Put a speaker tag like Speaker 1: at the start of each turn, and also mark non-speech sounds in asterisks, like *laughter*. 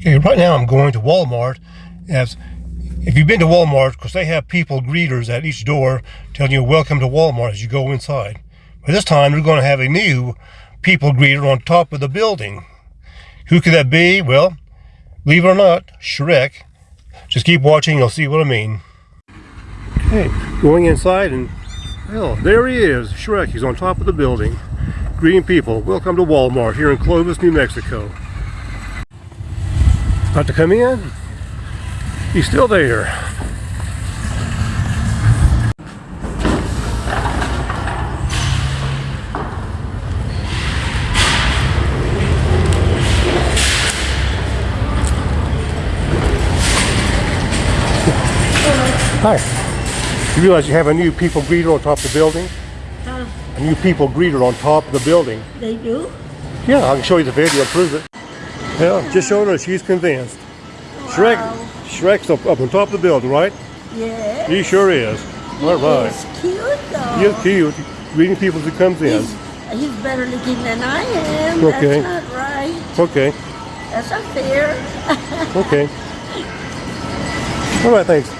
Speaker 1: Okay, right now I'm going to Walmart. As if you've been to Walmart, because they have people greeters at each door telling you welcome to Walmart as you go inside. But this time we're going to have a new people greeter on top of the building. Who could that be? Well, believe it or not, Shrek. Just keep watching, you'll see what I mean. Okay, going inside and well, there he is, Shrek. He's on top of the building. Greeting people. Welcome to Walmart here in Clovis, New Mexico. About to come in. He's still there. Hi. You realize you have a new people greeter on top of the building?
Speaker 2: Huh?
Speaker 1: A new people greeter on top of the building.
Speaker 2: They do?
Speaker 1: Yeah, I can show you the video and prove it. Yeah, just showing her she's convinced. Shrek,
Speaker 2: Wow.
Speaker 1: Shrek's up, up on top of the building, right?
Speaker 2: Yeah.
Speaker 1: He sure is. All right.
Speaker 2: He's cute though.
Speaker 1: He's cute. Greeting people as he comes in.
Speaker 2: He's, he's better looking than I am.
Speaker 1: Okay.
Speaker 2: That's not right.
Speaker 1: Okay.
Speaker 2: That's not fair. *laughs*
Speaker 1: Okay. All right, thanks.